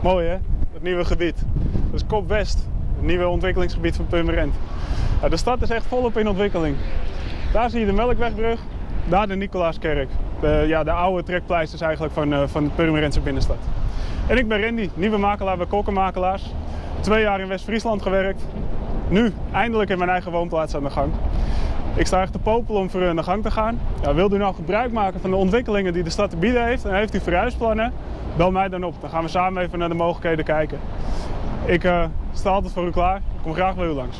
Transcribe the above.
Mooi hè, het nieuwe gebied. Is Kop West, het nieuwe ontwikkelingsgebied van Purmerend. Ja, de stad is echt volop in ontwikkeling. Daar zie je de Melkwegbrug, daar de Nicolaaskerk. De, ja, de oude trekpleisters eigenlijk van, uh, van de Purmerendse binnenstad. En ik ben Randy, nieuwe makelaar bij Kokkenmakelaars. Twee jaar in West-Friesland gewerkt. Nu eindelijk in mijn eigen woonplaats aan de gang. Ik sta echt te popelen om voor aan de gang te gaan. Ja, wilt u nou gebruik maken van de ontwikkelingen die de stad te bieden heeft en heeft u verhuisplannen? Bel mij dan op. Dan gaan we samen even naar de mogelijkheden kijken. Ik uh, sta altijd voor u klaar. Ik kom graag bij u langs.